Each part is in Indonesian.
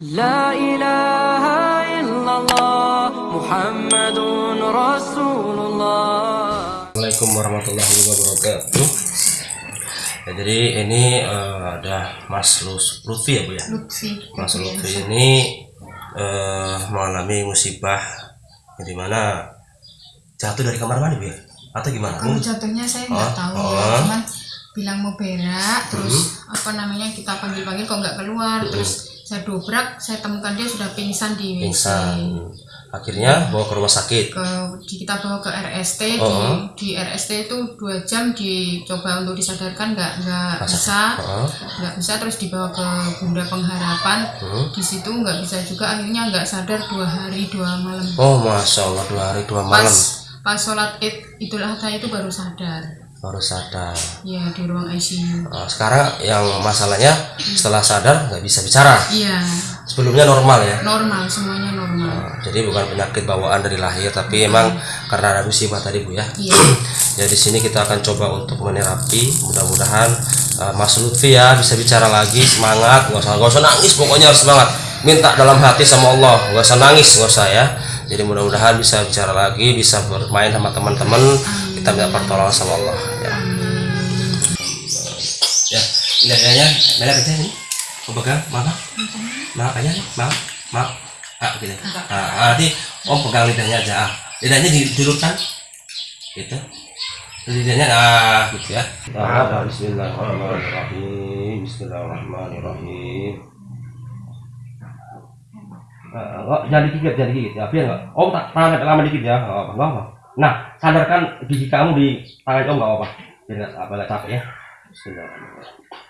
لا إله إلا الله محمد رسول الله Assalamualaikum warahmatullahi wabarakatuh. Ya, jadi ini eh, ada Mas Lus- Lutfi ya bu ya. Lutfi Mas Lutfi ini eh, mengalami musibah yang dimana jatuh dari kamar mandi bu ya? Atau gimana? kalau jatuhnya saya nggak Oh, tahu oh. ya cuman bilang mau berak terus Hmm. apa namanya kita panggil panggil kok nggak keluar terus saya dobrak saya temukan dia sudah pingsan di WC Pingsan. Akhirnya bawa ke rumah sakit. ke di- kita bawa ke RST Oh. di di RST itu dua jam dicoba untuk disadarkan nggak nggak bisa nggak bisa terus dibawa ke Bunda Pengharapan Hmm. di situ nggak bisa juga akhirnya nggak sadar dua hari dua malam Oh masya Allah dua hari dua malam pas pas sholat id idul adha itu baru sadar baru sadar. ya di ruang ICU Nah, sekarang yang masalahnya setelah sadar nggak bisa bicara. iya. Sebelumnya normal ya. normal semuanya normal. Nah, jadi bukan penyakit bawaan dari lahir tapi emang karena ada musibah tadi bu ya. Iya. Ya di sini kita akan coba untuk menerapi. Mudah-mudahan uh, Mas Lutfi ya bisa bicara lagi semangat. Nggak usah nggak usah nangis pokoknya harus semangat. Minta dalam hati sama Allah. Nggak usah nangis nggak usah ya jadi mudah-mudahan bisa bicara lagi bisa bermain sama teman-teman. Kita minta pertolongan sama Allah ya. Ya ini adanya mana aja ini. Pegang? Mana maaf aja maaf maaf ah begini ah, ah, nanti om pegang lidahnya aja. Ah lidahnya dijulurkan gitu. Lidahnya ah gitu ya. Ah, Bismillahirrahmanirrahim. Bismillahirrahmanirrahim Ah, oh, jangan digigit, jangan digigit ya, biar nggak. Om tak tangan lama dikit ya, nggak apa, nggak apa. Nah, sadarkan gigi kamu di tangan om nggak apa, biar nggak apa nggak capek ya. Bismillahirrahmanirrahim.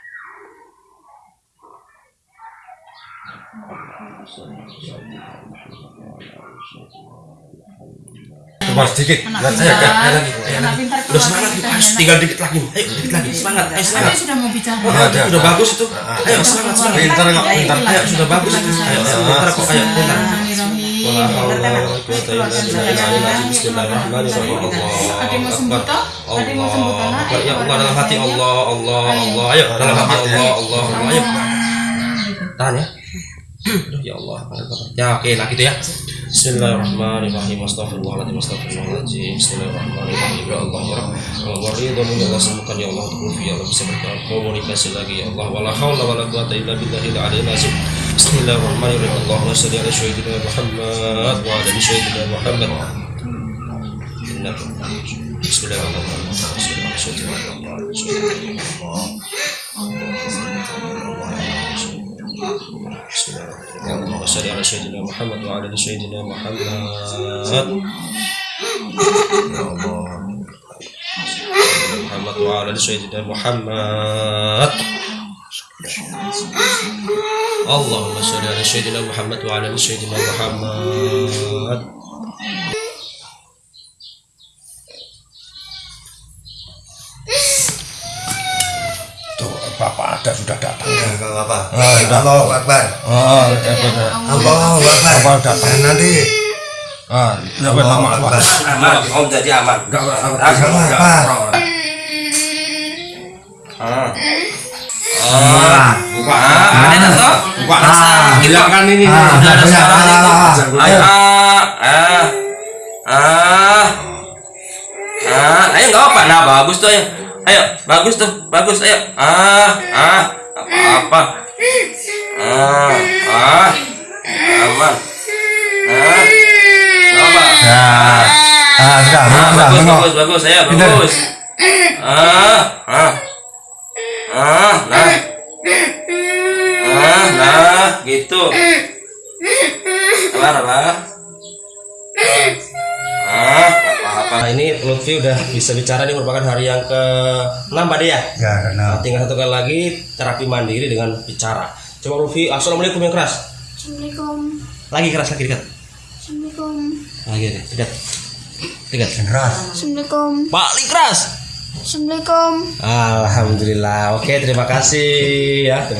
Coba sedikit. Lihat pintar saya kayak lagi. anak pintar Udah semangat, keluar ayo, tinggal dikit lagi, ayo dikit lagi, semangat, ayo semangat. Dia sudah mau bicara Oh, Ada, udah ada. bagus itu. Ayo semangat, semangat. Pintar nggak? Pintar. Ayo sudah bagus itu. Ayo, ayo, pintar kok, ayo pintar. Ada mau sembuh toh? Ada mau sembuh toh? Nak? Ya Allah dalam hati Allah, Allah, Allah. Ayo dalam hati Allah, Allah, Allah. Ayo. Tahan ya. Aduh, ya Allah. Ya oke, nah gitu ya. Bismillahirrahmanirrahim. Astagfirullahaladzim. Astagfirullahaladzim. Bismillahirrahmanirrahim. Ya Allah ya min Allah sembuhkan ya Allah untuk ya Allah bisa berkomunikasi lagi ya Allah. Illa Bismillahirrahmanirrahim. اللهم صل على سيدنا محمد وعلى سيدنا محمد. محمد وعلى سيدنا محمد. اللهم صل على سيدنا محمد وعلى سيدنا محمد. Ada sudah datang. Enggak apa. Ah, sudah. Allahu Akbar. Oh, ya benar. Allahu Akbar. Bapak datang. Eh, Nanti Ah, apa? Akbar. aman om jadi aman Enggak, Akbar. ah ah buka ah ada toh buka Ah, biarkan ini. Ah, Sudah ada banyak. suara Ah, itu. ah, ah. Ayo. Ah, ah, ah, ah, ayo nggak apa, nah bagus tuh ayo, ayo bagus tuh, bagus ayo, ah, ah, apa? Apa, ah, ah, aman, ah, apa, Ya. Ah, sudah, ah, sudah, bagus bagus bagus, ayo bagus, ah, ah, ah, nah, ah, nah, gitu. Sabar, sabar. Nah, ini Lutfi udah bisa bicara ini merupakan hari yang ke 6 Pak ya. Ya, Nah, nah. tinggal satu kali lagi terapi mandiri dengan bicara. Coba Lutfi, assalamualaikum yang keras. Assalamualaikum Lagi keras lagi dekat. Assalamualaikum Lagi dekat. Dekat. Dekat. Keras. Assalamualaikum Paling keras. Assalamualaikum Alhamdulillah. Oke, terima kasih ya.